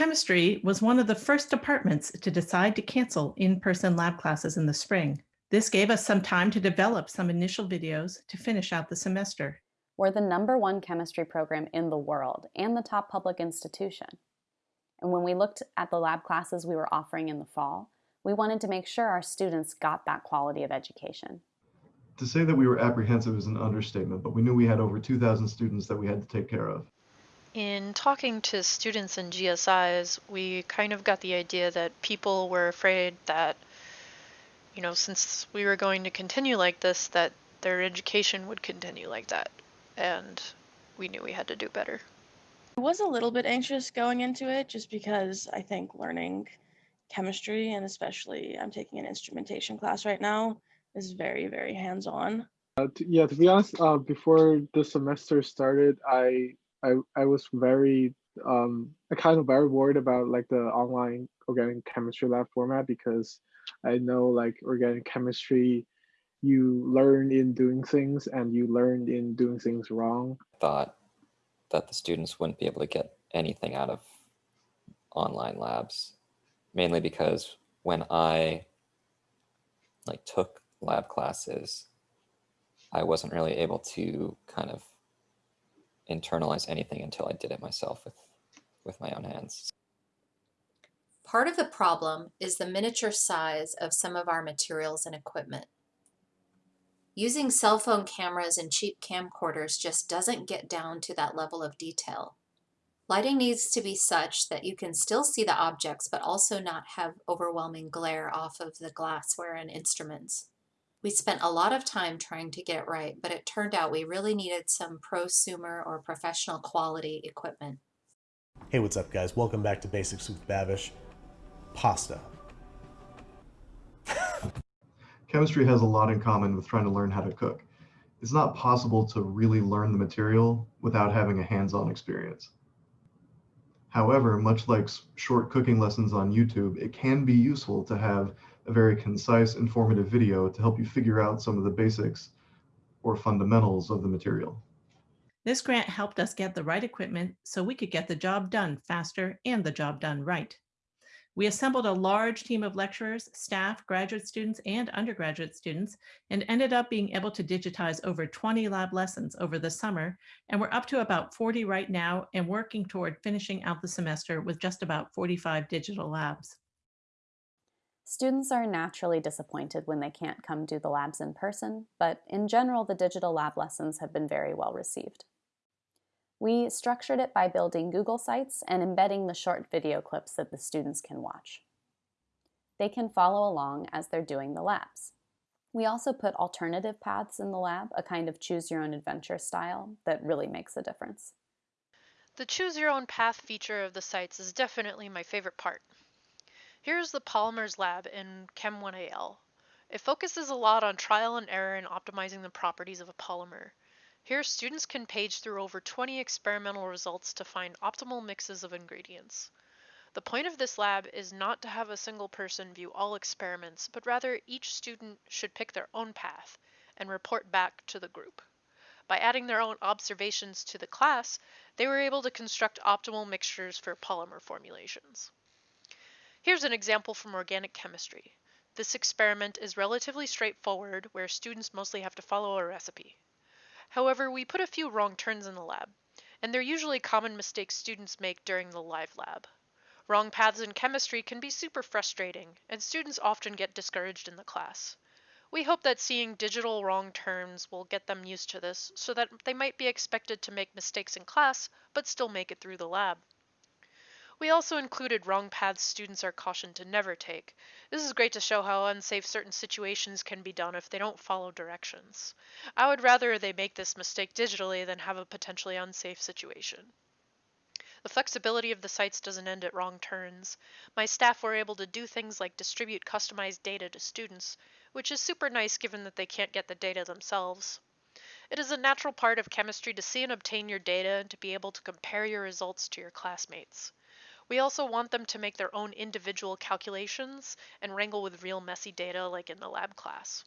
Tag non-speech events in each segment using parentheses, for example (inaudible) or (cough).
Chemistry was one of the first departments to decide to cancel in-person lab classes in the spring. This gave us some time to develop some initial videos to finish out the semester. We're the number one chemistry program in the world and the top public institution. And when we looked at the lab classes we were offering in the fall, we wanted to make sure our students got that quality of education. To say that we were apprehensive is an understatement, but we knew we had over 2,000 students that we had to take care of. In talking to students and GSIs, we kind of got the idea that people were afraid that, you know, since we were going to continue like this, that their education would continue like that. And we knew we had to do better. I was a little bit anxious going into it just because I think learning chemistry and especially I'm taking an instrumentation class right now is very, very hands on. Uh, yeah, to be honest, uh, before the semester started, I I I was very um I kind of very worried about like the online organic chemistry lab format because I know like organic chemistry you learn in doing things and you learned in doing things wrong. Thought that the students wouldn't be able to get anything out of online labs, mainly because when I like took lab classes, I wasn't really able to kind of internalize anything until I did it myself with, with my own hands. Part of the problem is the miniature size of some of our materials and equipment. Using cell phone cameras and cheap camcorders just doesn't get down to that level of detail. Lighting needs to be such that you can still see the objects but also not have overwhelming glare off of the glassware and instruments. We spent a lot of time trying to get it right, but it turned out we really needed some prosumer or professional quality equipment. Hey, what's up guys? Welcome back to Basics with Babish. Pasta. (laughs) Chemistry has a lot in common with trying to learn how to cook. It's not possible to really learn the material without having a hands-on experience. However, much like short cooking lessons on YouTube, it can be useful to have a very concise, informative video to help you figure out some of the basics or fundamentals of the material. This grant helped us get the right equipment so we could get the job done faster and the job done right. We assembled a large team of lecturers, staff, graduate students, and undergraduate students, and ended up being able to digitize over 20 lab lessons over the summer. And we're up to about 40 right now and working toward finishing out the semester with just about 45 digital labs. Students are naturally disappointed when they can't come do the labs in person, but in general, the digital lab lessons have been very well received. We structured it by building Google Sites and embedding the short video clips that the students can watch. They can follow along as they're doing the labs. We also put alternative paths in the lab, a kind of choose your own adventure style that really makes a difference. The choose your own path feature of the sites is definitely my favorite part. Here's the Polymers lab in Chem 1AL. It focuses a lot on trial and error in optimizing the properties of a polymer. Here, students can page through over 20 experimental results to find optimal mixes of ingredients. The point of this lab is not to have a single person view all experiments, but rather each student should pick their own path and report back to the group. By adding their own observations to the class, they were able to construct optimal mixtures for polymer formulations. Here's an example from organic chemistry. This experiment is relatively straightforward where students mostly have to follow a recipe. However, we put a few wrong turns in the lab, and they're usually common mistakes students make during the live lab. Wrong paths in chemistry can be super frustrating, and students often get discouraged in the class. We hope that seeing digital wrong turns will get them used to this so that they might be expected to make mistakes in class, but still make it through the lab. We also included wrong paths students are cautioned to never take. This is great to show how unsafe certain situations can be done if they don't follow directions. I would rather they make this mistake digitally than have a potentially unsafe situation. The flexibility of the sites doesn't end at wrong turns. My staff were able to do things like distribute customized data to students, which is super nice given that they can't get the data themselves. It is a natural part of chemistry to see and obtain your data and to be able to compare your results to your classmates. We also want them to make their own individual calculations and wrangle with real messy data like in the lab class.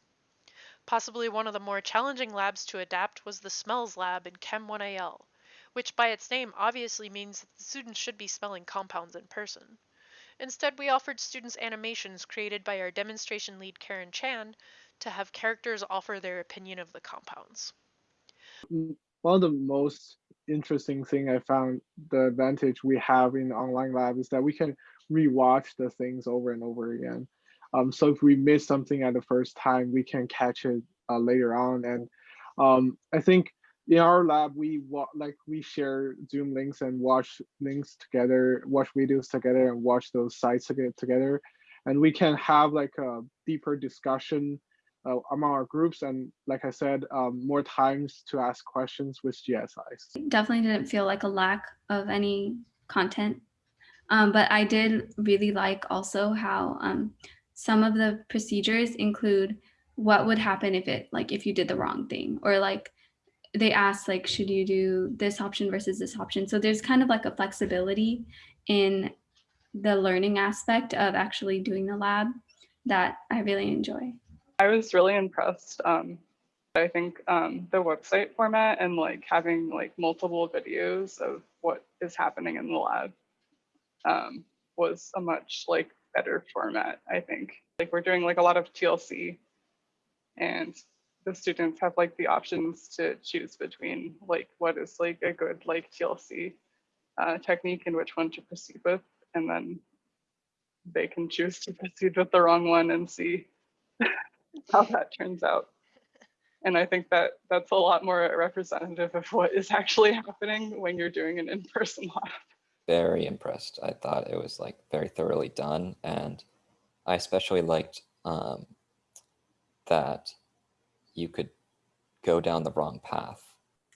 Possibly one of the more challenging labs to adapt was the smells lab in Chem 1AL. which by its name obviously means that the students should be smelling compounds in person. Instead, we offered students animations created by our demonstration lead Karen Chan to have characters offer their opinion of the compounds. One of the most interesting thing I found the advantage we have in online lab is that we can rewatch the things over and over again. Um, so if we miss something at the first time, we can catch it uh, later on. And um, I think in our lab, we like we share Zoom links and watch links together, watch videos together, and watch those sites together, and we can have like a deeper discussion uh, among our groups. And like I said, um, more times to ask questions with GSIs. definitely didn't feel like a lack of any content. Um, but I did really like also how um, some of the procedures include what would happen if it like if you did the wrong thing or like they asked like should you do this option versus this option so there's kind of like a flexibility in the learning aspect of actually doing the lab that i really enjoy I was really impressed. Um, I think um, the website format and like having like multiple videos of what is happening in the lab um, was a much like better format. I think like we're doing like a lot of TLC, and the students have like the options to choose between like what is like a good like TLC uh, technique and which one to proceed with, and then they can choose to proceed with the wrong one and see (laughs) how that turns out. And I think that that's a lot more representative of what is actually happening when you're doing an in-person lab. Very impressed. I thought it was like very thoroughly done, and I especially liked um, that you could go down the wrong path.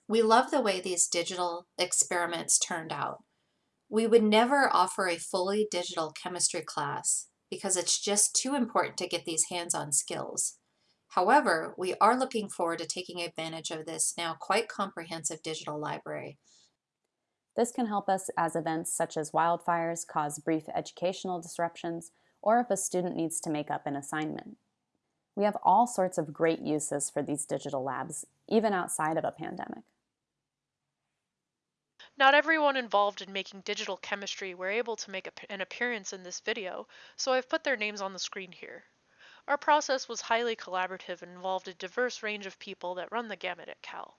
We love the way these digital experiments turned out. We would never offer a fully digital chemistry class because it's just too important to get these hands-on skills. However, we are looking forward to taking advantage of this now quite comprehensive digital library. This can help us as events such as wildfires cause brief educational disruptions or if a student needs to make up an assignment. We have all sorts of great uses for these digital labs, even outside of a pandemic. Not everyone involved in making digital chemistry were able to make an appearance in this video, so I've put their names on the screen here. Our process was highly collaborative and involved a diverse range of people that run the gamut at Cal.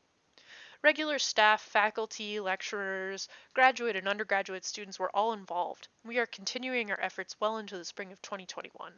Regular staff, faculty, lecturers, graduate and undergraduate students were all involved. We are continuing our efforts well into the spring of 2021.